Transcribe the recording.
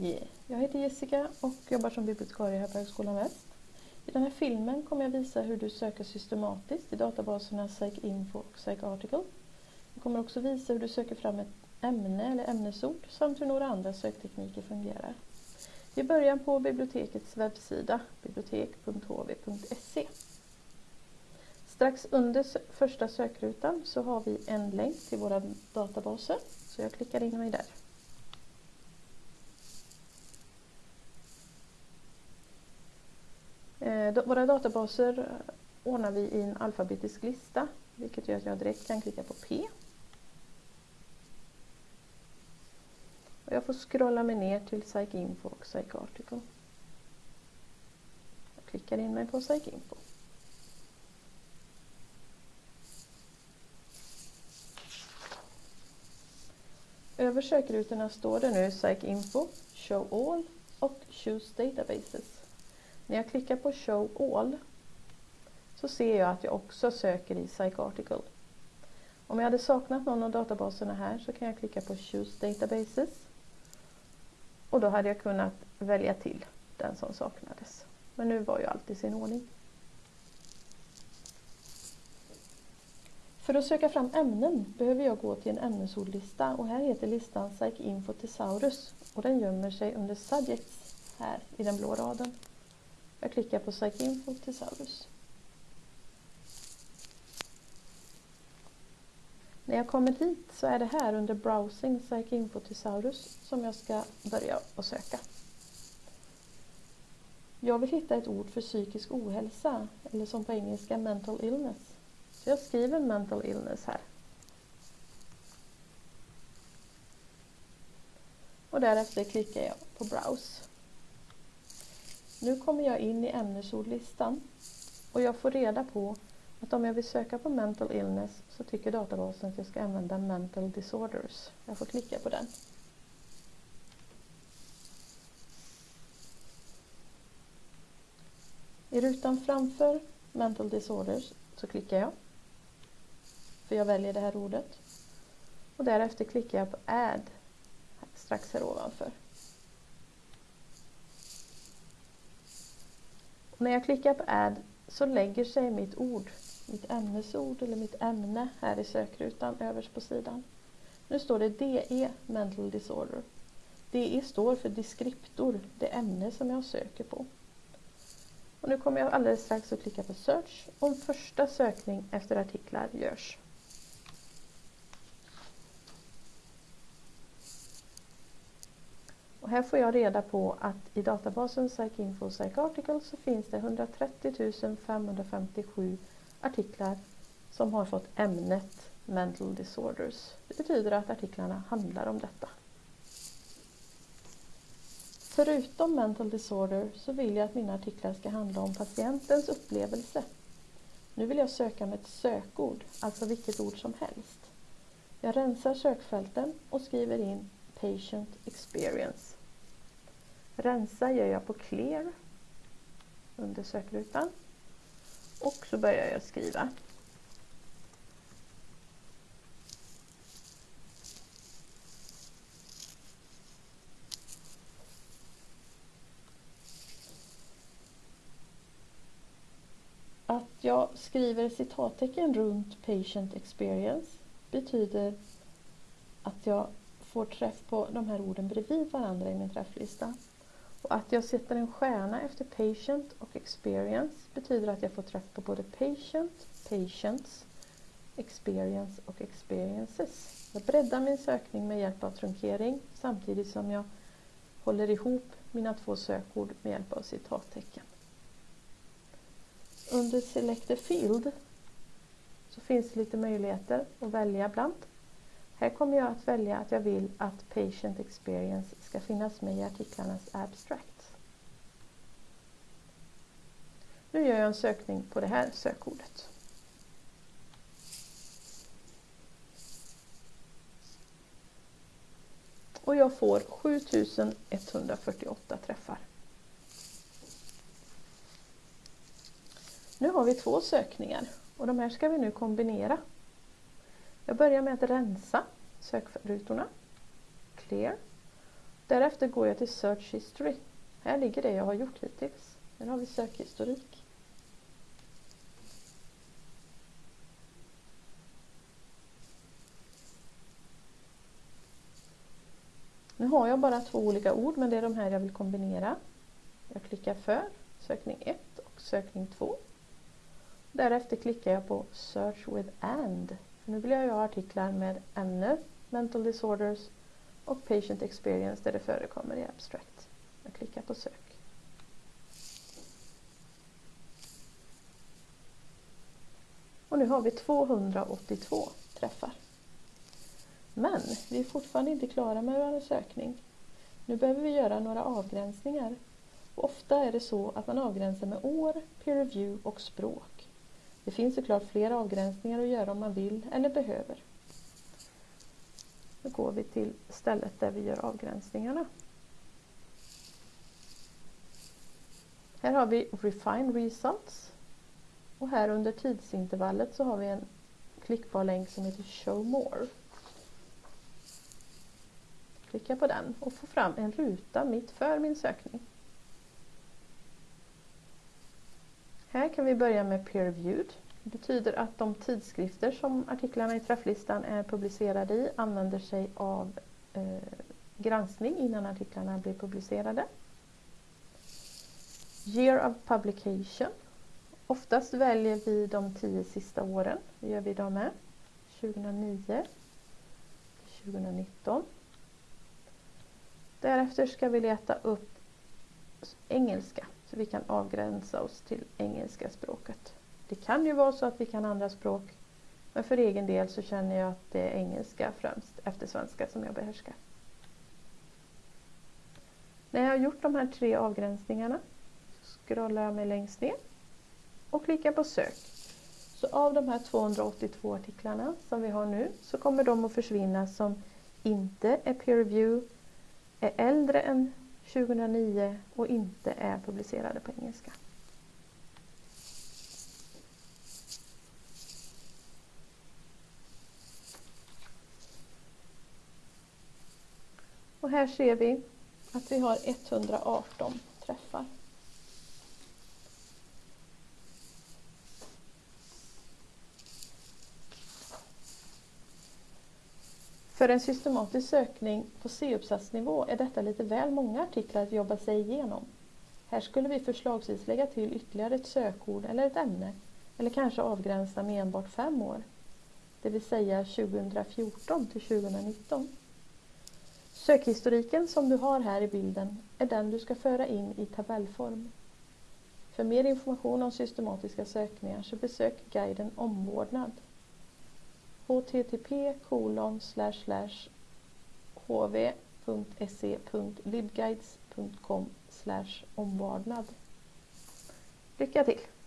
Hej! Jag heter Jessica och jobbar som bibliotekarie här på Högskolan Väst. I den här filmen kommer jag visa hur du söker systematiskt i databaserna PsycInfo och PsycArticle. Jag kommer också visa hur du söker fram ett ämne eller ämnesord samt hur några andra söktekniker fungerar. Vi börjar på bibliotekets webbsida, bibliotek.hv.se. Strax under första sökrutan så har vi en länk till våra databaser, så jag klickar in mig där. Eh, Eh, våra databaser eh, ordnar vi i en alfabetisk lista, vilket gör att jag direkt kan klicka på P. Och jag får scrolla mig ner till PsycInfo och PsycArticle. Jag klickar in mig på PsycInfo. Över sökrutorna står det nu PsycInfo, Show All och Choose Databases. När jag klickar på Show All så ser jag att jag också söker i Psycharticle. Om jag hade saknat någon av databaserna här så kan jag klicka på Choose Databases och då hade jag kunnat välja till den som saknades. Men nu var ju allt i sin ordning. För att söka fram ämnen behöver jag gå till en ämnesordlista och här heter listan PsycInfo Thesaurus och den gömmer sig under Subjects här i den blå raden. Jag klickar på PsycInfo Thesaurus. När jag kommer hit så är det här under Browsing PsycInfo Thesaurus som jag ska börja att söka. Jag vill hitta ett ord för psykisk ohälsa, eller som på engelska mental illness. Så jag skriver mental illness här. Och därefter klickar jag på Browse. Nu kommer jag in i ämnesordlistan och jag får reda på att om jag vill söka på mental illness så tycker databasen att jag ska använda mental disorders. Jag får klicka på den. I rutan framför mental disorders så klickar jag. För jag väljer det här ordet. Och därefter klickar jag på add strax här ovanför. När jag klickar på add så lägger sig mitt ord, mitt ämnesord eller mitt ämne här i sökrutan överst på sidan. Nu står det DE Mental Disorder. DE står för deskriptor, det ämne som jag söker på. Och nu kommer jag alldeles strax att klicka på Search om första sökning efter artiklar görs. Och här får jag reda på att i databasen PsycInfo PsycArticle så finns det 130 557 artiklar som har fått ämnet Mental Disorders. Det betyder att artiklarna handlar om detta. Förutom mental disorder så vill jag att mina artiklar ska handla om patientens upplevelse. Nu vill jag söka med ett sökord, alltså vilket ord som helst. Jag rensar sökfälten och skriver in Patient Experience. Rensa gör jag på Clear under sökrutan och så börjar jag skriva. Att jag skriver citattecken runt patient experience betyder att jag får träff på de här orden bredvid varandra i min träfflista. Och att jag sätter en stjärna efter patient och experience betyder att jag får träff på både patient, patients, experience och experiences. Jag breddar min sökning med hjälp av trunkering samtidigt som jag håller ihop mina två sökord med hjälp av citattecken. Under Select a Field så finns det lite möjligheter att välja bland. Här kommer jag att välja att jag vill att Patient Experience ska finnas med i artiklarnas abstract. Nu gör jag en sökning på det här sökordet. Och jag får 7148 träffar. Nu har vi två sökningar och de här ska vi nu kombinera. Jag börjar med att rensa sökrutorna. Clear. Därefter går jag till Search History. Här ligger det jag har gjort hittills. Här har vi sökhistorik. Nu har jag bara två olika ord men det är de här jag vill kombinera. Jag klickar för sökning 1 och sökning 2. Därefter klickar jag på Search with AND. Nu vill jag ha artiklar med ämne Mental Disorders och Patient Experience där det förekommer i Abstract. Jag klickar på sök. Och nu har vi 282 träffar. Men vi är fortfarande inte klara med vår sökning. Nu behöver vi göra några avgränsningar. Och ofta är det så att man avgränsar med år, peer review och språk. Det finns såklart flera avgränsningar att göra om man vill eller behöver. Nu går vi till stället där vi gör avgränsningarna. Här har vi Refine Results. Och här under tidsintervallet så har vi en klickbar länk som heter Show More. Klicka på den och få fram en ruta mitt för min sökning. Här kan vi börja med Peer Reviewed. Det betyder att de tidskrifter som artiklarna i träfflistan är publicerade i använder sig av eh, granskning innan artiklarna blir publicerade. Year of Publication. Oftast väljer vi de tio sista åren. Det gör vi idag med. 2009 2019. Därefter ska vi leta upp engelska så vi kan avgränsa oss till engelska språket. Det kan ju vara så att vi kan andra språk men för egen del så känner jag att det är engelska främst efter svenska som jag behärskar. När jag har gjort de här tre avgränsningarna så scrollar jag mig längst ner och klickar på sök. Så av de här 282 artiklarna som vi har nu så kommer de att försvinna som inte är peer review är äldre än 2009 och inte är publicerade på engelska. Och här ser vi att vi har 118 träffar. För en systematisk sökning på C-uppsatsnivå är detta lite väl många artiklar att jobba sig igenom. Här skulle vi förslagsvis lägga till ytterligare ett sökord eller ett ämne eller kanske avgränsa med enbart fem år, det vill säga 2014 till 2019. Sökhistoriken som du har här i bilden är den du ska föra in i tabellform. För mer information om systematiska sökningar så besök guiden Omvårdnad http hv.se.libguides.com omvårdnad. Lycka till!